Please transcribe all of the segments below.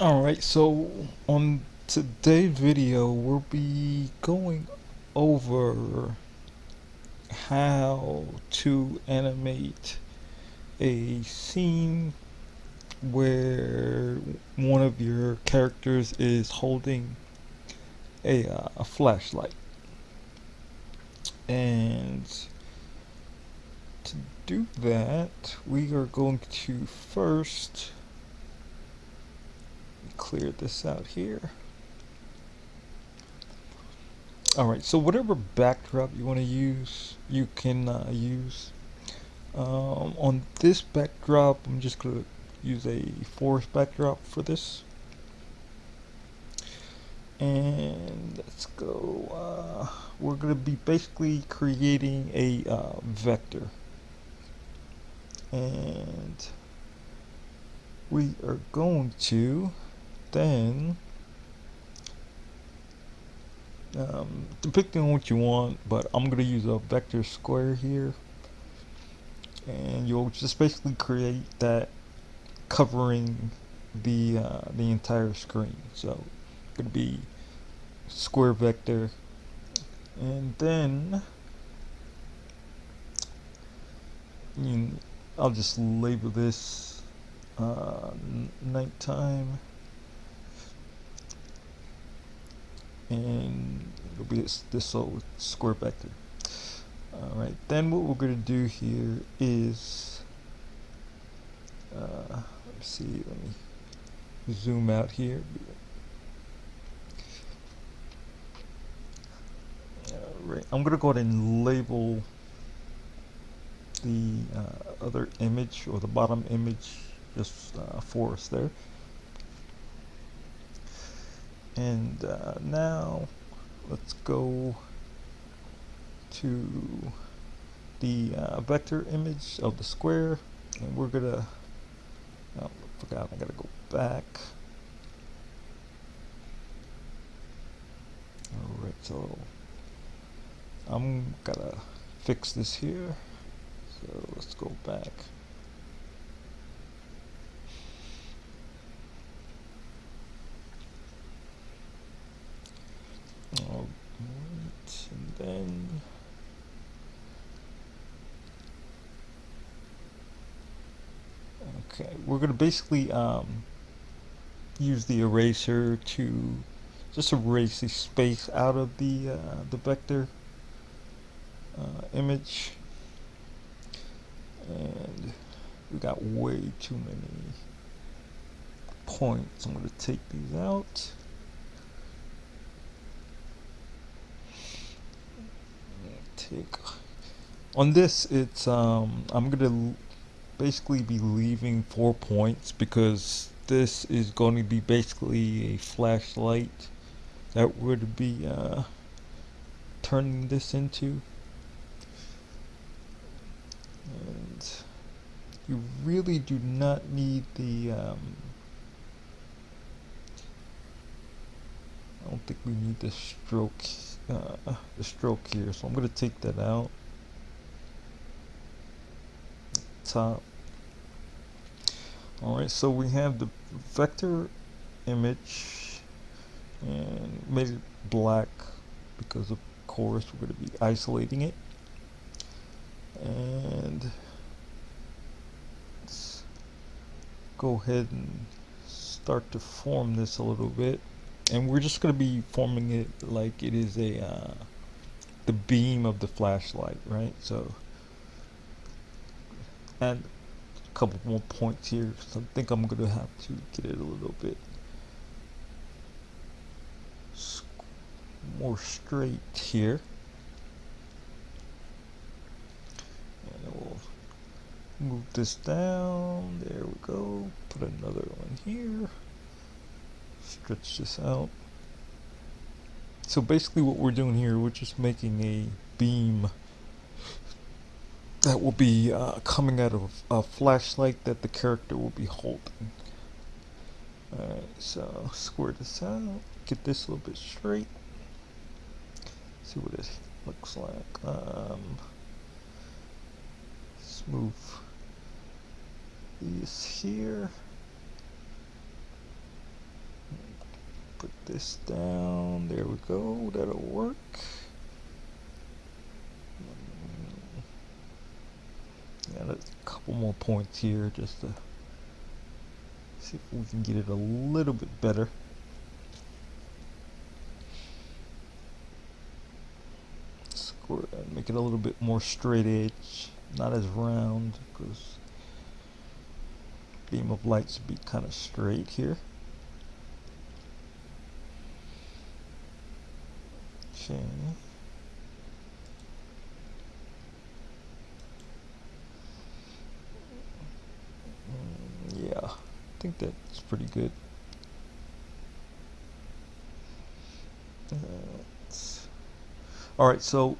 Alright, so on today's video we'll be going over how to animate a scene where one of your characters is holding a, uh, a flashlight. And to do that we are going to first clear this out here. Alright, so whatever backdrop you want to use, you can uh, use. Um, on this backdrop, I'm just going to use a forest backdrop for this. And let's go, uh, we're going to be basically creating a uh, vector. And we are going to then um, depending on what you want but I'm gonna use a vector square here. And you'll just basically create that covering the uh, the entire screen. So it's gonna be square vector. And then I'll just label this uh, nighttime and it'll be this, this little square vector. Alright, then what we're going to do here is, uh, let's see, let me zoom out here. Alright, I'm going to go ahead and label the uh, other image or the bottom image just uh, for us there and uh, now let's go to the uh, vector image of the square. And we're gonna oh, I forgot I gotta go back. Alright so I'm gonna fix this here. So let's go back then okay we're gonna basically um, use the eraser to just erase the space out of the uh, the vector uh, image. And we got way too many points. I'm going to take these out take on this it's um I'm gonna basically be leaving four points because this is going to be basically a flashlight that would be uh, turning this into. And you really do not need the um, I don't think we need the stroke uh, the stroke here so I'm gonna take that out. Top. Alright so we have the vector image and made it black because of course we're going to be isolating it. And let's go ahead and start to form this a little bit and we're just going to be forming it like it is a uh, the beam of the flashlight right? So and a couple more points here so I think I'm going to have to get it a little bit more straight here. And we'll move this down. There we go. Put another one here stretch this out. So basically what we're doing here, we're just making a beam that will be uh, coming out of a flashlight that the character will be holding. Alright, so square this out, get this a little bit straight, see what it looks like. Um, move these here. This down. There we go. That'll work. Mm. Yeah, there's a couple more points here just to see if we can get it a little bit better. Square and uh, make it a little bit more straight edge, not as round, because beam of light should be kind of straight here. Mm, yeah, I think that's pretty good. Alright, so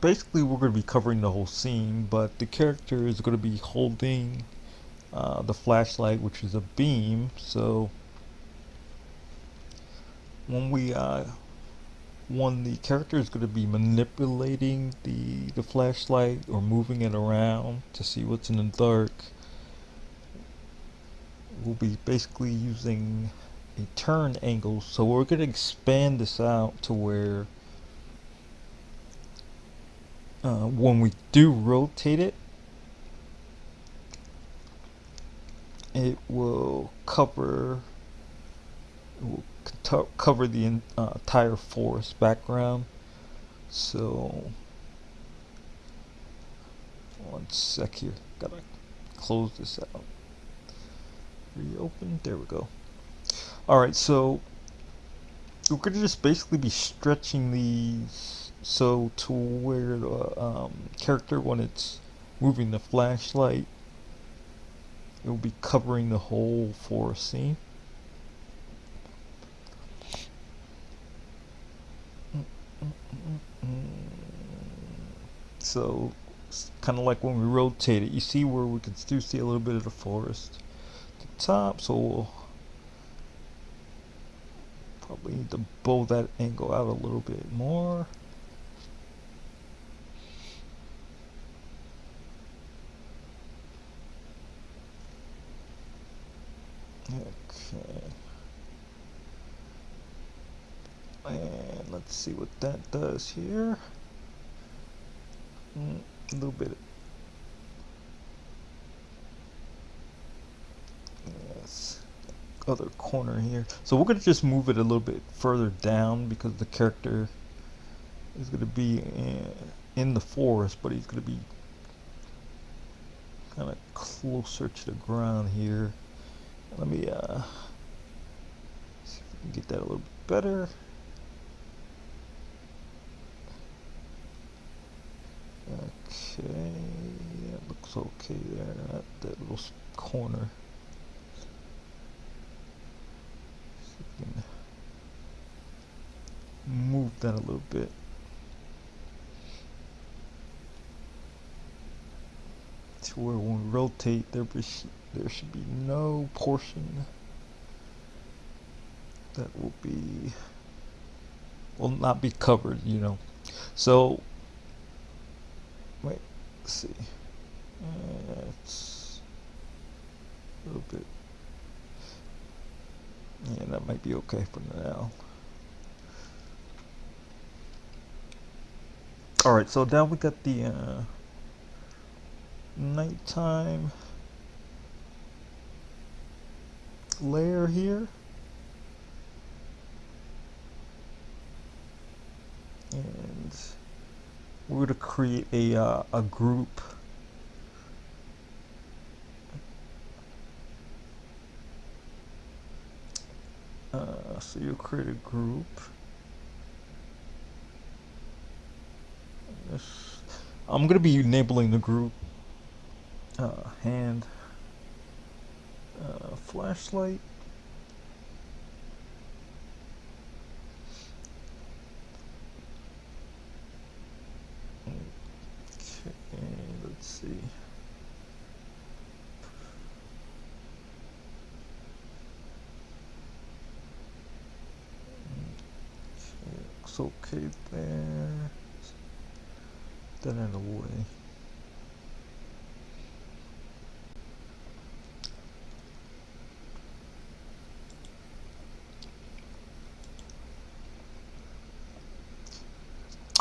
basically we're going to be covering the whole scene, but the character is going to be holding uh, the flashlight, which is a beam. So when we uh, when the character is going to be manipulating the the flashlight or moving it around to see what's in the dark, we'll be basically using a turn angle. So we're going to expand this out to where uh, when we do rotate it, it will cover it will cover the uh, entire forest background. So one sec here. Gotta close this out. Reopen. There we go. Alright so we're gonna just basically be stretching these so to where the um, character when it's moving the flashlight it will be covering the whole forest scene. So, kind of like when we rotate it, you see where we can still see a little bit of the forest the top, so we'll probably need to bow that angle out a little bit more. Okay. And let's see what that does here. Mm, a little bit. Yes. Other corner here. So we're going to just move it a little bit further down because the character is going to be in, in the forest, but he's going to be kind of closer to the ground here. Let me uh, see if we can get that a little bit better. Okay, that looks okay there, that, that little corner. move that a little bit. To where when we rotate, there be there should be no portion that will be will not be covered you know so wait let's see uh, it's a little bit yeah that might be okay for now alright so now we got the uh, nighttime layer here. And we're going to create a, uh, a group. Uh, so you'll create a group. I'm going to be enabling the group uh, hand uh, flashlight. that in the way.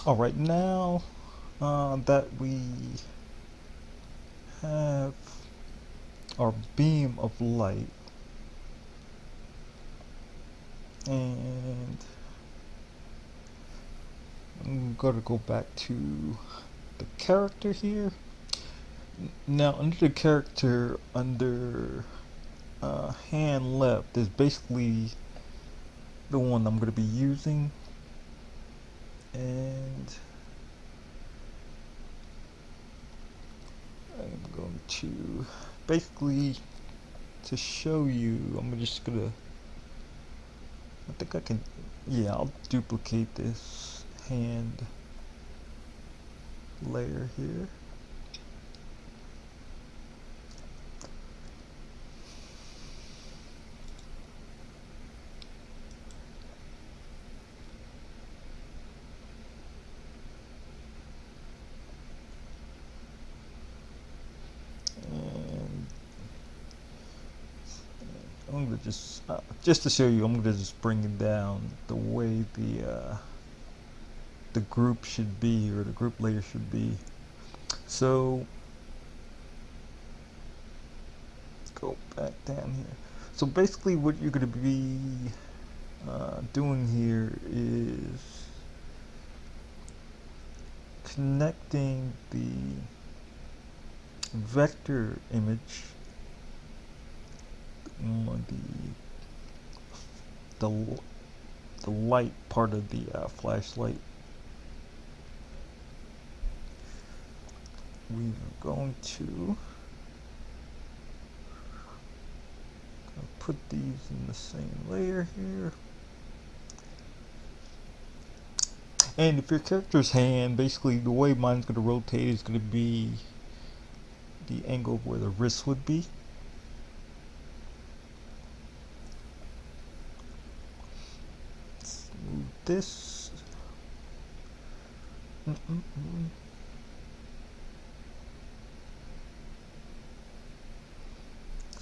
All right, now uh, that we have our beam of light and I'm gonna go back to the character here? Now under the character under uh, hand left is basically the one I'm gonna be using. And I'm going to basically to show you I'm just gonna I think I can yeah I'll duplicate this hand layer here. I'm gonna just uh, just to show you I'm gonna just bring it down the way the uh, the group should be or the group layer should be so go back down here so basically what you're gonna be uh, doing here is connecting the vector image on the the the light part of the uh, flashlight. We are going to put these in the same layer here. And if your character's hand, basically the way mine's going to rotate is going to be the angle where the wrist would be. this. Mm -mm -mm.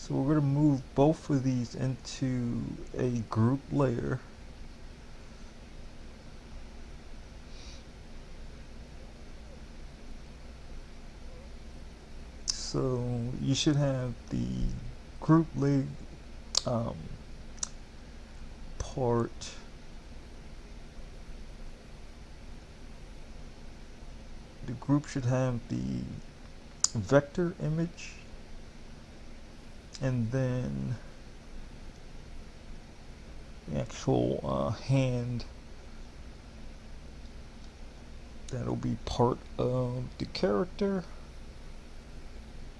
So we're going to move both of these into a group layer. So you should have the group layer um, part the group should have the vector image and then the actual uh, hand that'll be part of the character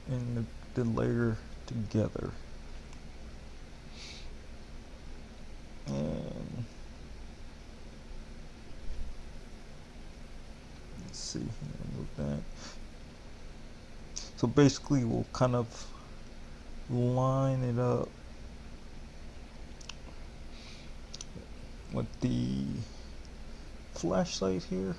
and the, the layer together and let's see, move that. So basically we'll kind of line it up with the flashlight here.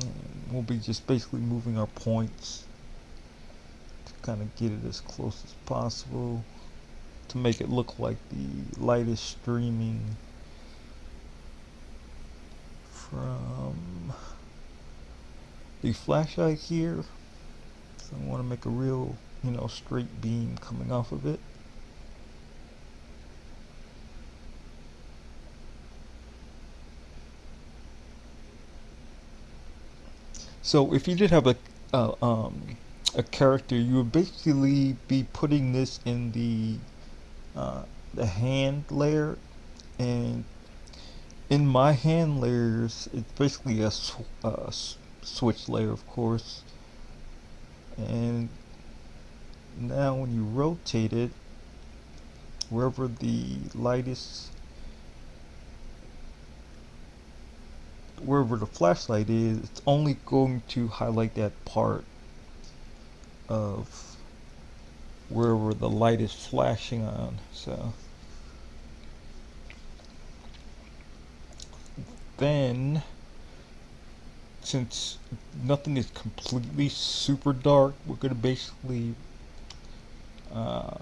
And we'll be just basically moving our points to kind of get it as close as possible to make it look like the light is streaming from the flashlight here. So I want to make a real you know straight beam coming off of it. So if you did have a uh, um, a character you would basically be putting this in the uh, the hand layer and in my hand layers it's basically a sw uh, switch layer of course. And now when you rotate it wherever the light is wherever the flashlight is it's only going to highlight that part of wherever the light is flashing on so then since nothing is completely super dark we're going to basically uh,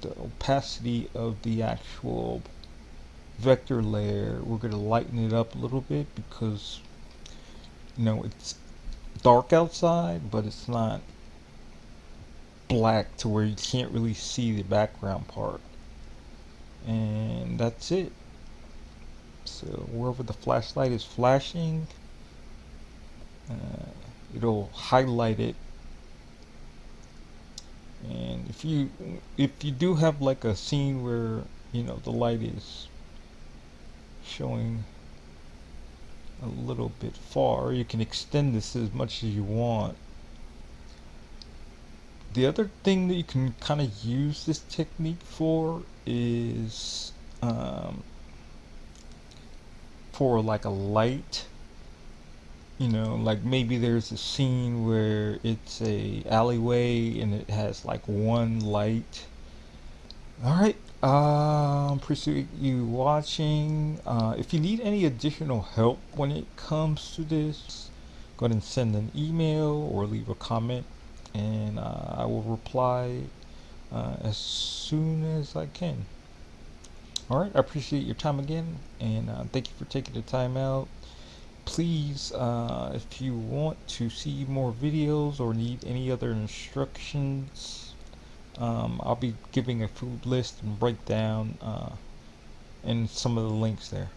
the opacity of the actual vector layer we're going to lighten it up a little bit because you know it's dark outside but it's not black to where you can't really see the background part. And that's it so wherever the flashlight is flashing? Uh, it'll highlight it. And if you if you do have like a scene where you know the light is showing a little bit far you can extend this as much as you want. The other thing that you can kind of use this technique for is um, for like a light you know like maybe there's a scene where it's a alleyway and it has like one light all right um appreciate you watching uh, if you need any additional help when it comes to this go ahead and send an email or leave a comment and uh, I will reply uh, as soon as I can. Alright, I appreciate your time again, and uh, thank you for taking the time out. Please, uh, if you want to see more videos or need any other instructions, um, I'll be giving a food list and breakdown uh, and some of the links there.